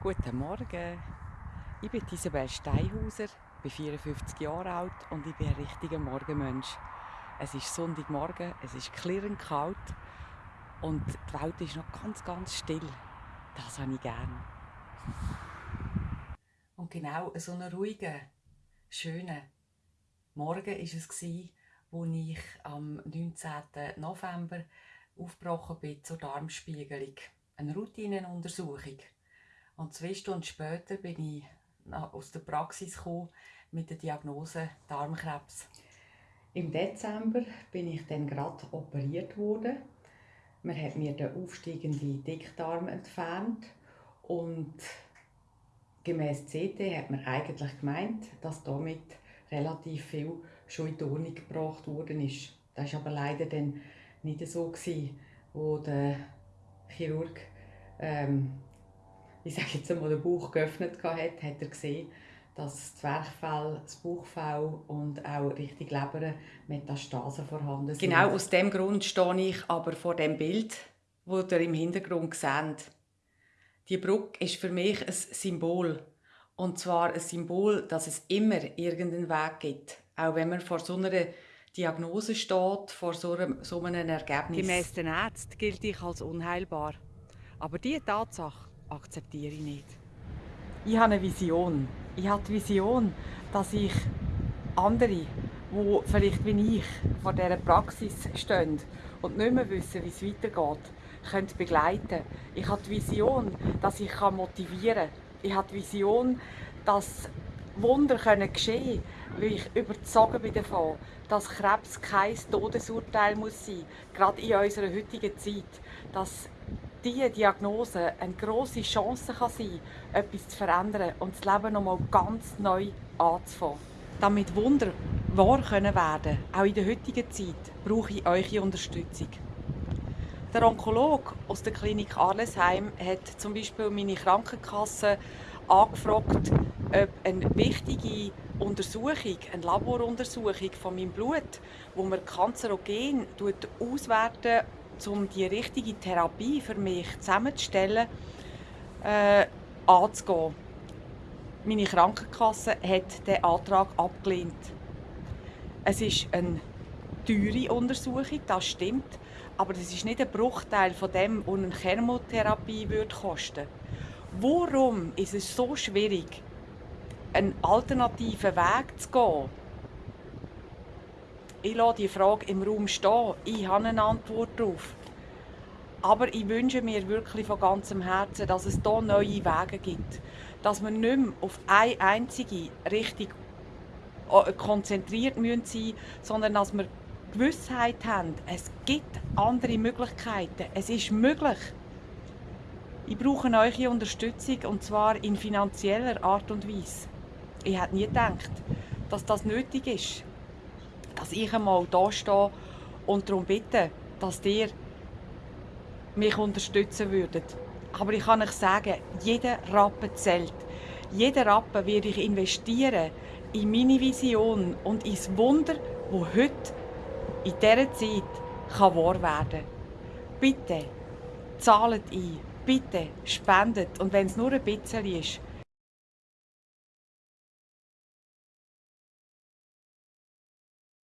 Guten Morgen. Ich bin Isabel Steinhauser, bin 54 Jahre alt und ich bin ein richtiger Morgenmensch. Es ist Sonntagmorgen, es ist klirrend kalt und die Welt ist noch ganz, ganz still. Das habe ich gerne. Und genau so einen ruhigen, schönen Morgen war es, wo ich am 19. November aufgebrochen bin zur Darmspiegelung. Eine Routinenuntersuchung. Und zwei Stunden später bin ich aus der Praxis gekommen mit der Diagnose Darmkrebs. Im Dezember bin ich dann gerade operiert worden. Man hat mir den aufsteigenden Dickdarm entfernt und gemäß CT hat man eigentlich gemeint, dass damit relativ viel schon in Ordnung gebracht worden ist. Das war aber leider dann nicht so, gewesen, wo der Chirurg ähm, ich sage jetzt einmal, den Bauch geöffnet hat, hat er gesehen, dass das Zwerchfell, das Bauchfell und auch richtig Leber Metastasen vorhanden sind. Genau aus dem Grund stehe ich aber vor dem Bild, wo ihr im Hintergrund seht. Die Brücke ist für mich ein Symbol. Und zwar ein Symbol, dass es immer irgendeinen Weg gibt. Auch wenn man vor so einer Diagnose steht, vor so einem, so einem Ergebnis. Gemäss den Ärzten gilt ich als unheilbar. Aber diese Tatsache akzeptiere ich nicht. Ich habe eine Vision. Ich habe die Vision, dass ich andere, die vielleicht wie ich vor dieser Praxis stehen und nicht mehr wissen, wie es weitergeht, können begleiten Ich habe die Vision, dass ich motivieren kann. Ich habe die Vision, dass Wunder geschehen können, weil ich überzeugt bin davon, dass Krebs kein Todesurteil muss sein muss, gerade in unserer heutigen Zeit. Dass diese Diagnose eine grosse Chance kann sein kann, etwas zu verändern und das Leben nochmal ganz neu anzufangen. Damit Wunder wahr können werden auch in der heutigen Zeit, brauche ich eure Unterstützung. Der Onkologe aus der Klinik Arlesheim hat zum Beispiel meine Krankenkasse angefragt, ob eine wichtige Untersuchung, eine Laboruntersuchung von meinem Blut, wo man Kanzerogen auswerten um die richtige Therapie für mich zusammenzustellen, äh, anzugehen. Meine Krankenkasse hat den Antrag abgelehnt. Es ist eine teure Untersuchung, das stimmt, aber das ist nicht ein Bruchteil von dem, was eine Chemotherapie würde kosten Warum ist es so schwierig, einen alternativen Weg zu gehen? Ich lasse die Frage im Raum stehen. Ich habe eine Antwort darauf. Aber ich wünsche mir wirklich von ganzem Herzen, dass es hier neue Wege gibt. Dass wir nicht mehr auf eine einzige Richtung äh, konzentriert sein müssen, sondern dass wir Gewissheit haben, es gibt andere Möglichkeiten. Es ist möglich. Ich brauche eure Unterstützung und zwar in finanzieller Art und Weise. Ich hätte nie gedacht, dass das nötig ist dass ich einmal da stehe und darum bitte, dass ihr mich unterstützen würdet. Aber ich kann euch sagen, jeder Rappen zählt. Jeder Rappen werde ich investieren in meine Vision und ins Wunder, wo heute in dieser Zeit kann wahr werden. Bitte zahlt ein, bitte spendet und wenn es nur ein bisschen ist,